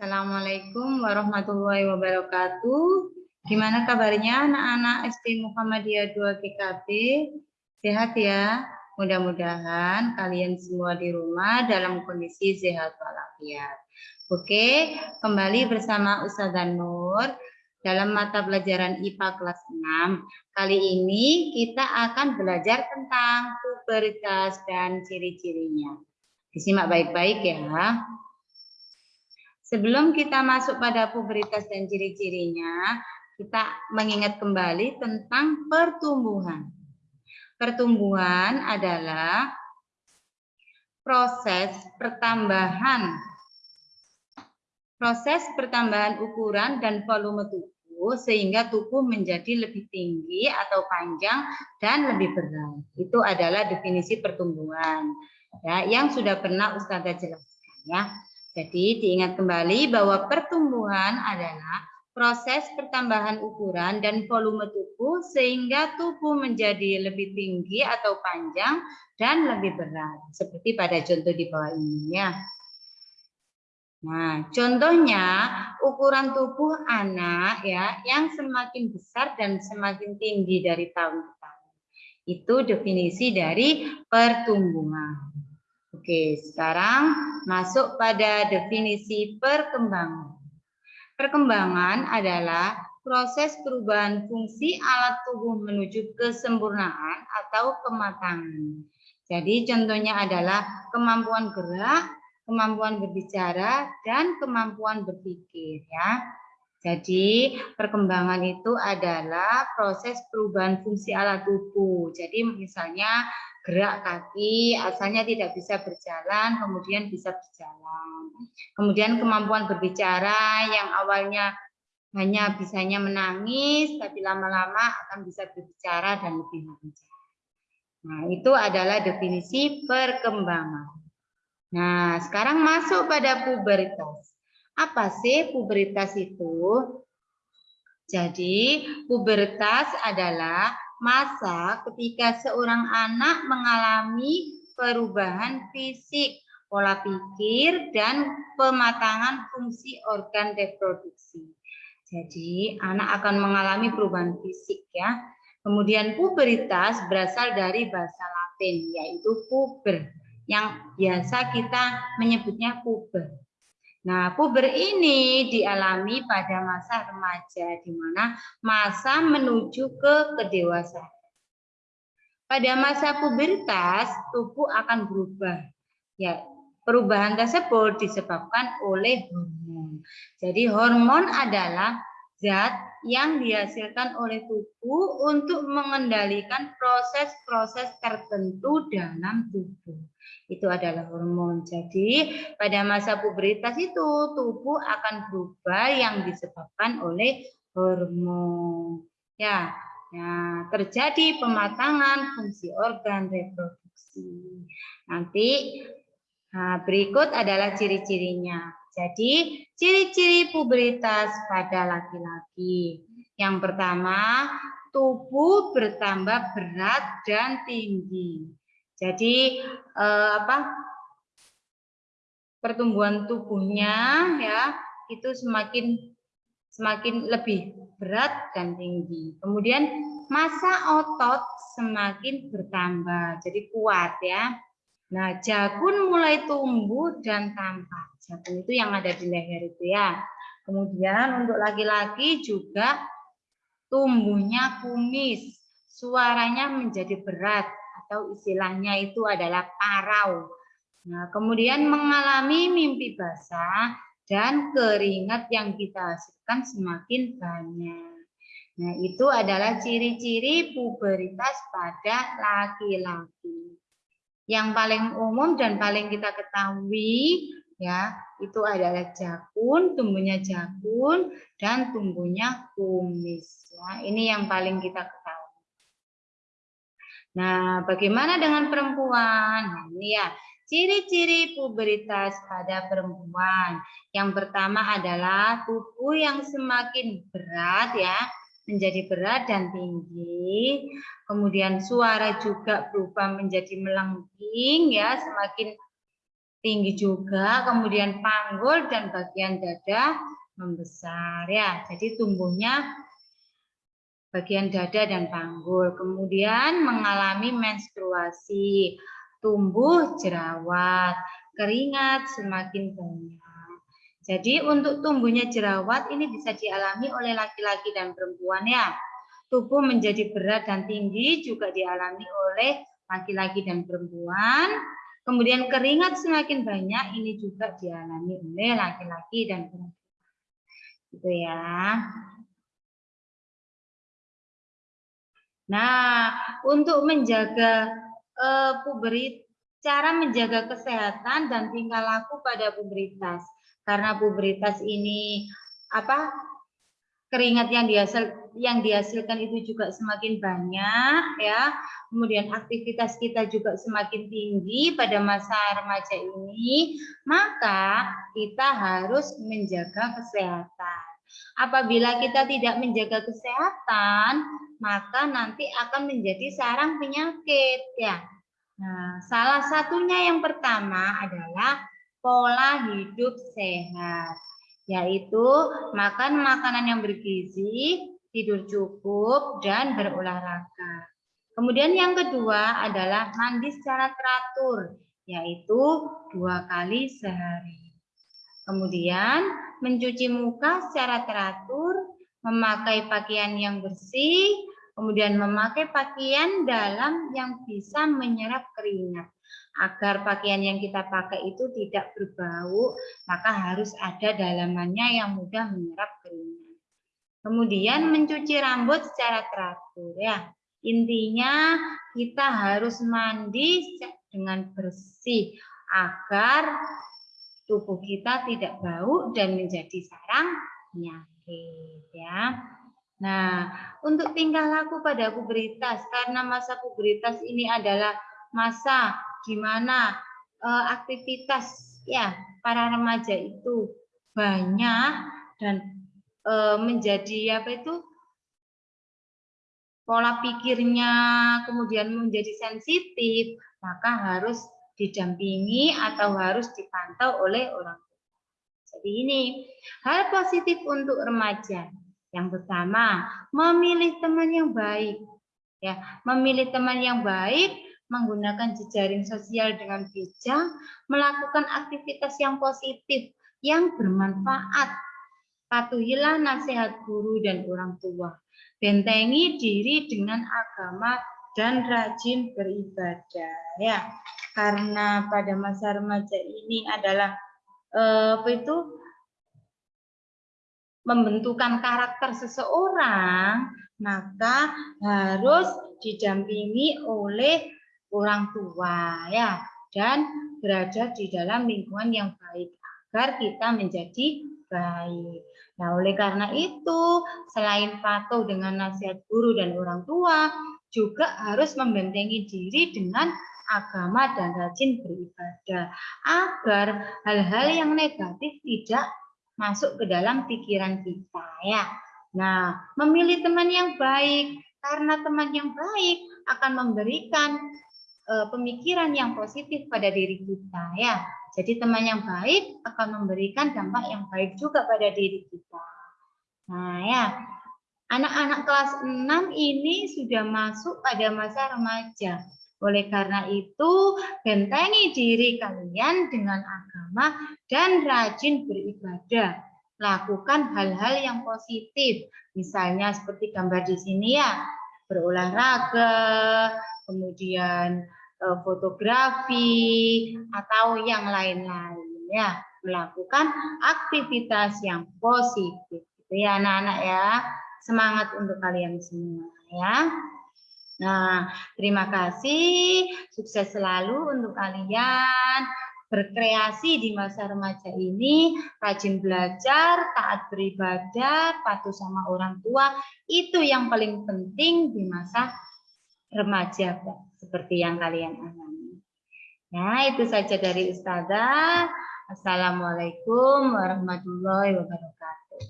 Assalamualaikum warahmatullahi wabarakatuh. Gimana kabarnya anak-anak SD Muhammadiyah 2 GKB? Sehat ya? Mudah-mudahan kalian semua di rumah dalam kondisi sehat walafiat. Oke, kembali bersama Ustazah Nur dalam mata pelajaran IPA kelas 6. Kali ini kita akan belajar tentang pubertas dan ciri-cirinya. Disimak baik-baik ya. Sebelum kita masuk pada pubertas dan ciri-cirinya, kita mengingat kembali tentang pertumbuhan. Pertumbuhan adalah proses pertambahan proses pertambahan ukuran dan volume tubuh sehingga tubuh menjadi lebih tinggi atau panjang dan lebih berat. Itu adalah definisi pertumbuhan ya yang sudah pernah Ustazah jelaskan ya. Jadi diingat kembali bahwa pertumbuhan adalah proses pertambahan ukuran dan volume tubuh sehingga tubuh menjadi lebih tinggi atau panjang dan lebih berat. Seperti pada contoh di bawah ini ya. Nah, contohnya ukuran tubuh anak ya yang semakin besar dan semakin tinggi dari tahun ke tahun. Itu definisi dari pertumbuhan. Oke, sekarang masuk pada definisi perkembangan. Perkembangan adalah proses perubahan fungsi alat tubuh menuju kesempurnaan atau kematangan. Jadi contohnya adalah kemampuan gerak, kemampuan berbicara, dan kemampuan berpikir. ya. Jadi perkembangan itu adalah proses perubahan fungsi alat tubuh. Jadi misalnya gerak kaki, asalnya tidak bisa berjalan, kemudian bisa berjalan. Kemudian kemampuan berbicara yang awalnya hanya bisanya menangis, tapi lama-lama akan bisa berbicara dan lebih lancar. Nah, itu adalah definisi perkembangan. Nah, sekarang masuk pada pubertas. Apa sih pubertas itu? Jadi, pubertas adalah masa ketika seorang anak mengalami perubahan fisik, pola pikir, dan pematangan fungsi organ reproduksi. Jadi anak akan mengalami perubahan fisik ya. Kemudian puberitas berasal dari bahasa Latin yaitu puber yang biasa kita menyebutnya puber. Nah, puber ini dialami pada masa remaja, di mana masa menuju ke kedewasaan. Pada masa pubertas, tubuh akan berubah. Ya, perubahan tersebut disebabkan oleh hormon. Jadi hormon adalah zat yang dihasilkan oleh tubuh untuk mengendalikan proses-proses tertentu dalam tubuh itu adalah hormon. Jadi pada masa pubertas itu tubuh akan berubah yang disebabkan oleh hormon. Ya, ya terjadi pematangan fungsi organ reproduksi. Nanti nah, berikut adalah ciri-cirinya. Jadi ciri-ciri pubertas pada laki-laki. Yang pertama, tubuh bertambah berat dan tinggi. Jadi eh, apa pertumbuhan tubuhnya ya itu semakin semakin lebih berat dan tinggi. Kemudian masa otot semakin bertambah, jadi kuat ya. Nah, jakun mulai tumbuh dan tampak. Jakun itu yang ada di leher itu ya. Kemudian untuk laki-laki juga tumbuhnya kumis, suaranya menjadi berat, atau istilahnya itu adalah parau. Nah, kemudian mengalami mimpi basah dan keringat yang kita hasilkan semakin banyak. Nah, itu adalah ciri-ciri puberitas pada laki-laki. Yang paling umum dan paling kita ketahui ya, itu adalah jakun, tumbuhnya jakun dan tumbuhnya kumis ya. Ini yang paling kita ketahui. Nah, bagaimana dengan perempuan? Nah, ini ya, ciri-ciri puberitas pada perempuan. Yang pertama adalah tubuh yang semakin berat ya, menjadi berat dan tinggi. Kemudian suara juga berubah menjadi melengking ya, semakin tinggi juga, kemudian panggul dan bagian dada membesar ya. Jadi tumbuhnya bagian dada dan panggul. Kemudian mengalami menstruasi, tumbuh jerawat, keringat semakin banyak. Jadi untuk tumbuhnya jerawat ini bisa dialami oleh laki-laki dan perempuan ya. Tubuh menjadi berat dan tinggi juga dialami oleh laki-laki dan perempuan. Kemudian keringat semakin banyak ini juga dialami oleh laki-laki dan perempuan. Gitu ya. Nah, untuk menjaga uh, puberit, cara menjaga kesehatan dan tingkah laku pada puberitas. Karena puberitas ini apa keringat yang dihasil yang dihasilkan itu juga semakin banyak ya. Kemudian aktivitas kita juga semakin tinggi pada masa remaja ini, maka kita harus menjaga kesehatan. Apabila kita tidak menjaga kesehatan, maka nanti akan menjadi sarang penyakit ya. Nah, salah satunya yang pertama adalah pola hidup sehat, yaitu makan makanan yang bergizi, tidur cukup dan berolahraga. Kemudian yang kedua adalah mandi secara teratur, yaitu dua kali sehari. Kemudian mencuci muka secara teratur, memakai pakaian yang bersih, kemudian memakai pakaian dalam yang bisa menyerap keringat. Agar pakaian yang kita pakai itu tidak berbau, maka harus ada dalamannya yang mudah menyerap keringat. Kemudian mencuci rambut secara teratur ya. Intinya kita harus mandi dengan bersih agar tubuh kita tidak bau dan menjadi sarang penyakit ya. Nah, untuk tingkah laku pada puberitas karena masa puberitas ini adalah masa di mana uh, aktivitas ya para remaja itu banyak dan menjadi apa itu pola pikirnya kemudian menjadi sensitif, maka harus didampingi atau harus dipantau oleh orang jadi ini hal positif untuk remaja. Yang pertama, memilih teman yang baik. Ya, memilih teman yang baik, menggunakan jejaring sosial dengan bijak, melakukan aktivitas yang positif, yang bermanfaat. Patuhilah nasihat guru dan orang tua. Bentengi diri dengan agama dan rajin beribadah ya. Karena pada masa remaja ini adalah Eh, apa itu? Membentukan karakter seseorang, maka harus didampingi oleh orang tua ya. Dan berada di dalam lingkungan yang baik agar kita menjadi baik. Nah, oleh karena itu, selain patuh dengan nasihat guru dan orang tua, juga harus membentengi diri dengan agama dan rajin beribadah agar hal-hal yang negatif tidak masuk ke dalam pikiran kita ya. Nah, memilih teman yang baik karena teman yang baik akan memberikan uh, pemikiran yang positif pada diri kita ya. Jadi teman yang baik akan memberikan dampak yang baik juga pada diri kita. Nah, ya. Anak-anak kelas 6 ini sudah masuk pada masa remaja. Oleh karena itu, bentengi diri kalian dengan agama dan rajin beribadah. Lakukan hal-hal yang positif. Misalnya seperti gambar di sini ya, berolahraga, kemudian fotografi, atau yang lain-lain ya. Melakukan aktivitas yang positif. Itu ya anak-anak ya. Semangat untuk kalian semua ya. Nah, terima kasih. Sukses selalu untuk kalian berkreasi di masa remaja ini, rajin belajar, taat beribadah, patuh sama orang tua, itu yang paling penting di masa remaja, seperti yang kalian alami. Nah, itu saja dari Ustazah. Assalamualaikum warahmatullahi wabarakatuh.